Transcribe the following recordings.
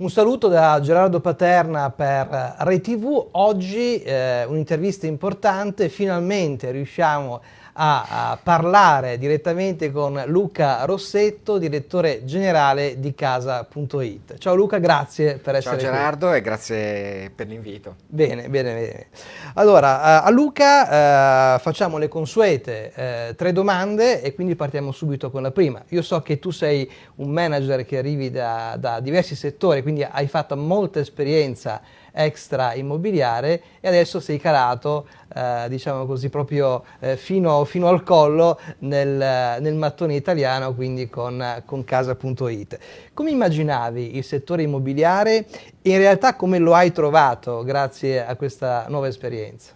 Un saluto da Gerardo Paterna per Rai TV. Oggi eh, un'intervista importante, finalmente riusciamo a a, parlare direttamente con Luca Rossetto, direttore generale di Casa.it. Ciao Luca, grazie per essere Ciao Gerardo qui. e grazie per l'invito. Bene, bene, bene. Allora, a Luca eh, facciamo le consuete eh, tre domande e quindi partiamo subito con la prima. Io so che tu sei un manager che arrivi da, da diversi settori, quindi hai fatto molta esperienza extra immobiliare e adesso sei calato, eh, diciamo così, proprio eh, fino, fino, al collo nel, nel, mattone italiano, quindi con, con casa.it. Come immaginavi il settore immobiliare e in realtà come lo hai trovato grazie a questa nuova esperienza?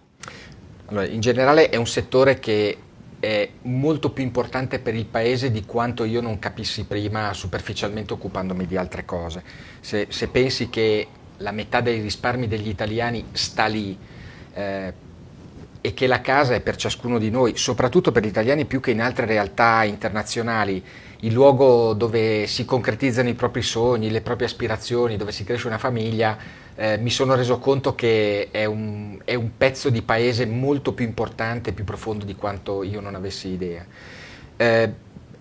Allora, in generale è un settore che è molto più importante per il paese di quanto io non capissi prima superficialmente occupandomi di altre cose. Se, se pensi che la metà dei risparmi degli italiani sta lì eh, e che la casa è per ciascuno di noi, soprattutto per gli italiani più che in altre realtà internazionali, il luogo dove si concretizzano i propri sogni, le proprie aspirazioni, dove si cresce una famiglia, eh, mi sono reso conto che è un, è un, pezzo di paese molto più importante, più profondo di quanto io non avessi idea. Eh,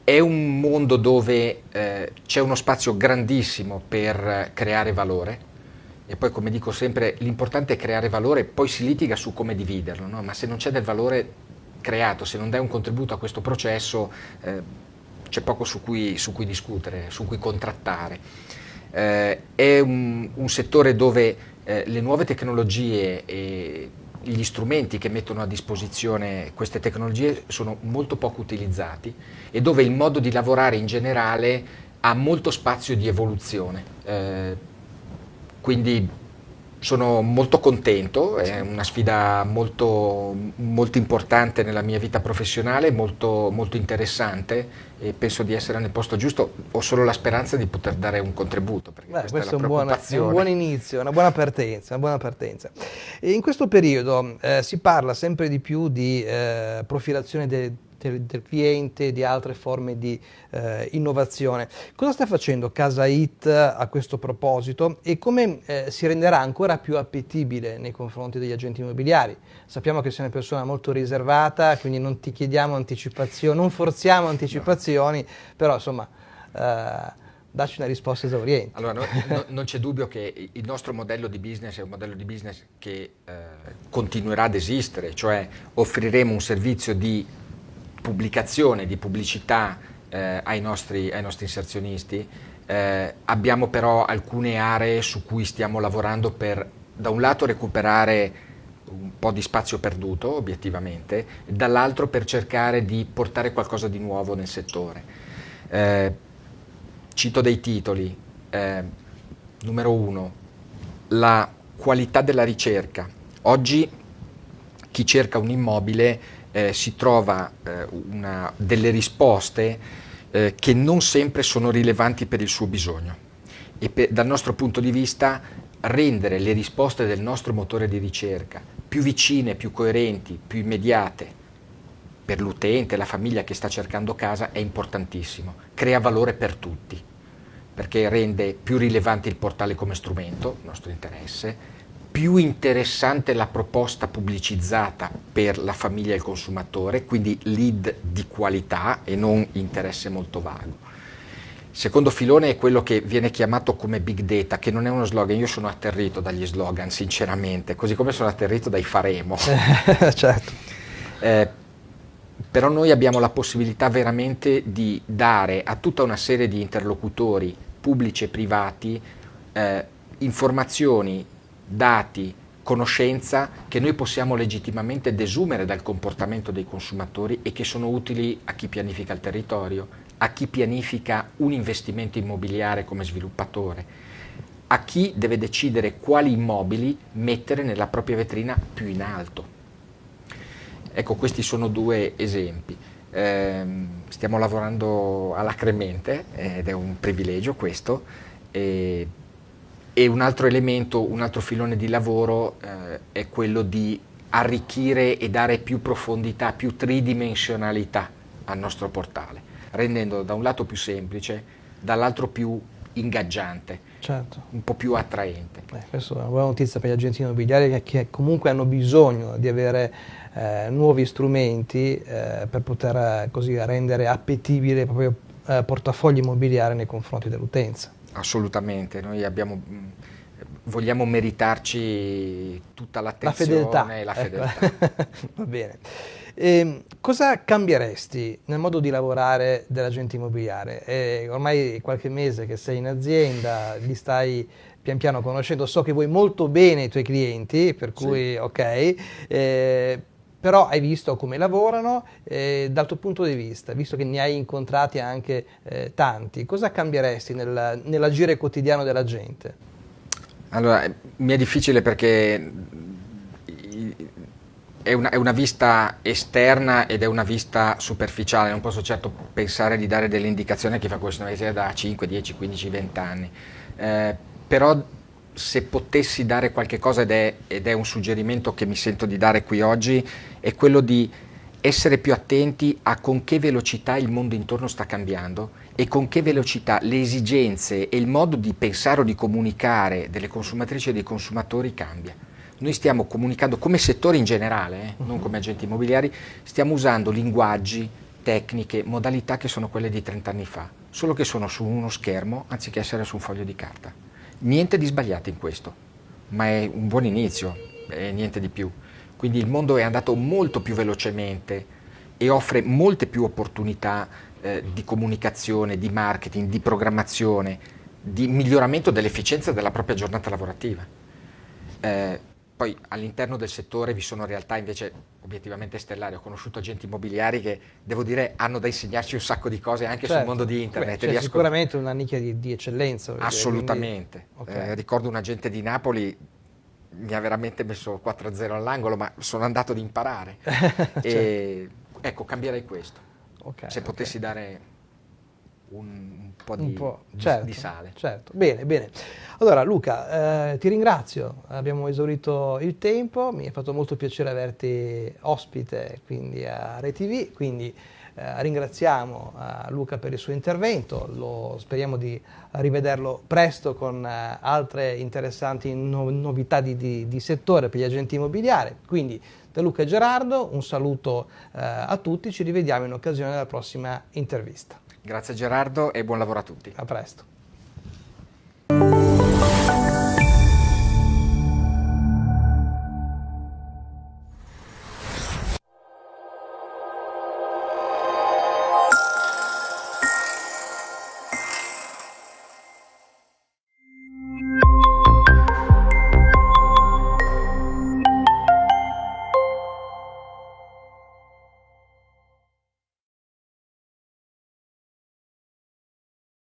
è un mondo dove eh, c'è uno spazio grandissimo per creare valore, e poi come dico sempre l'importante è creare valore, poi si litiga su come dividerlo, no? ma se non c'è del valore creato, se non dai un contributo a questo processo eh, c'è poco su cui, su cui, discutere, su cui contrattare. Eh, è un, un, settore dove eh, le nuove tecnologie e gli strumenti che mettono a disposizione queste tecnologie sono molto poco utilizzati e dove il modo di lavorare in generale ha molto spazio di evoluzione eh, quindi sono molto contento, è una sfida molto, molto importante nella mia vita professionale, molto, molto, interessante e penso di essere nel posto giusto, ho solo la speranza di poter dare un contributo. Beh, questo è, è, un buon, è, un buon, inizio, una buona partenza. Una buona partenza. in questo periodo eh, si parla sempre di più di eh, profilazione del del, del cliente, di altre forme di eh, innovazione. Cosa sta facendo Casa It a questo proposito e come eh, si renderà ancora più appetibile nei confronti degli agenti immobiliari? Sappiamo che sei una persona molto riservata, quindi non ti chiediamo anticipazioni, non forziamo anticipazioni, no. però insomma... Eh, dacci una risposta esauriente. Allora, no, no, non c'è dubbio che il nostro modello di business è un modello di business che eh, continuerà ad esistere, cioè offriremo un servizio di pubblicazione, di pubblicità eh, ai, nostri, ai, nostri, inserzionisti. Eh, abbiamo però alcune aree su cui stiamo lavorando per da un lato recuperare un po' di spazio perduto obiettivamente, dall'altro per cercare di portare qualcosa di nuovo nel settore. Eh, cito dei titoli. Eh, numero uno, la qualità della ricerca. Oggi chi cerca un immobile eh, si trova eh, una, delle risposte eh, che non sempre sono rilevanti per il suo bisogno. E per, dal nostro punto di vista rendere le risposte del nostro motore di ricerca più vicine, più coerenti, più immediate per l'utente, la famiglia che sta cercando casa è importantissimo, crea valore per tutti perché rende più rilevante il portale come strumento, nostro interesse, più interessante la proposta pubblicizzata per la famiglia e il consumatore, quindi lead di qualità e non interesse molto vago. Secondo filone è quello che viene chiamato come big data, che non è uno slogan, io sono atterrito dagli slogan sinceramente, così come sono atterrito dai faremo. certo. Eh, però noi abbiamo la possibilità veramente di dare a tutta una serie di interlocutori pubblici e privati eh, informazioni dati, conoscenza che noi possiamo legittimamente desumere dal comportamento dei consumatori e che sono utili a chi pianifica il territorio, a chi pianifica un investimento immobiliare come sviluppatore, a chi deve decidere quali immobili mettere nella propria vetrina più in alto. Ecco, questi sono due esempi. Eh, stiamo lavorando alacremente ed è un privilegio questo. E e un altro elemento, un altro filone di lavoro eh, è quello di arricchire e dare più profondità, più tridimensionalità al nostro portale, rendendolo da un lato più semplice, dall'altro più ingaggiante, certo. un po' più attraente. Eh, questa è una buona notizia per gli agenti immobiliari che, che comunque hanno bisogno di avere eh, nuovi strumenti eh, per poter eh, così rendere appetibile il proprio eh, portafoglio immobiliare nei confronti dell'utenza. Assolutamente, noi abbiamo, vogliamo meritarci tutta l'attenzione la fedeltà. e la ecco. fedeltà. Va bene. E, ehm, cosa cambieresti nel modo di lavorare dell'agente immobiliare? È ormai qualche mese che sei in azienda, li stai pian piano conoscendo, so che vuoi molto bene i tuoi clienti, per cui sì. ok, eh, però hai visto come lavorano, eh, dal tuo punto di vista, visto che ne hai incontrati anche eh, tanti, cosa cambieresti nel, nell'agire quotidiano della gente? Allora, mi è difficile perché è una, è una, vista esterna ed è una vista superficiale, non posso certo pensare di dare delle indicazioni a chi fa questo mestiere da 5, 10, 15, 20 anni, eh, però se potessi dare qualche cosa ed è, ed è un suggerimento che mi sento di dare qui oggi, è quello di essere più attenti a con che velocità il mondo intorno sta cambiando e con che velocità le esigenze e il modo di pensare o di comunicare delle consumatrici e dei consumatori cambia. Noi stiamo comunicando come settore in generale, eh, non come agenti immobiliari, stiamo usando linguaggi, tecniche, modalità che sono quelle di 30 anni fa, solo che sono su uno schermo anziché essere su un foglio di carta. Niente di sbagliato in questo, ma è un buon inizio, e niente di più. Quindi il mondo è andato molto più velocemente e offre molte più opportunità eh, di comunicazione, di marketing, di programmazione, di miglioramento dell'efficienza della propria giornata lavorativa. Eh, poi all'interno del settore vi sono realtà invece obiettivamente stellari, ho conosciuto agenti immobiliari che devo dire hanno da insegnarci un sacco di cose anche certo. sul mondo di internet. Beh, c'è sicuramente una nicchia di, di eccellenza. Assolutamente. Quindi... Okay. Eh, ricordo un agente di Napoli, mi ha veramente messo 4-0 all'angolo, ma sono andato ad imparare. e, certo. Ecco, cambierei questo. Okay, Se potessi okay. dare un, un po' di, un po', certo, di, sale. Certo, bene, bene. Allora Luca, eh, ti ringrazio, abbiamo esaurito il tempo, mi è fatto molto piacere averti ospite quindi a ReTV, quindi eh, ringraziamo eh, Luca per il suo intervento, lo, speriamo di rivederlo presto con eh, altre interessanti no novità di, di, di, settore per gli agenti immobiliari. Quindi da Luca e Gerardo un saluto eh, a tutti, ci rivediamo in occasione della prossima intervista. Grazie Gerardo e buon lavoro a tutti. A presto.